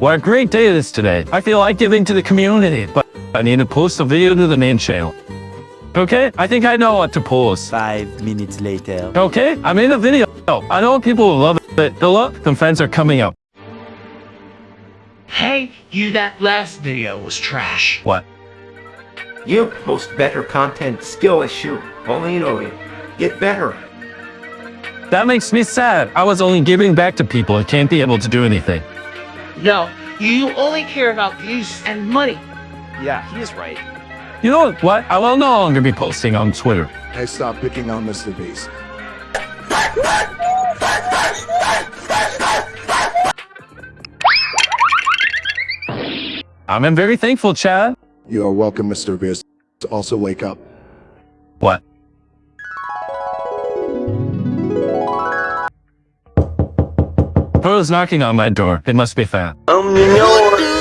What a great day it is today. I feel like giving to the community, but I need to post a video to the main channel. Okay, I think I know what to post. Five minutes later. Okay, I made a video. I know people will love it. The look, some fans are coming up. Hey, you that last video was trash. What? You post better content, skill issue. Only you know it. Get better. That makes me sad. I was only giving back to people and can't be able to do anything. No, you only care about views and money. Yeah, he is right. You know what? I will no longer be posting on Twitter. I stop picking on Mr. Beast. I'm very thankful, Chad. You are welcome, Mr. Beast. Also, wake up. What? Who's knocking on my door? It must be Fat. Door.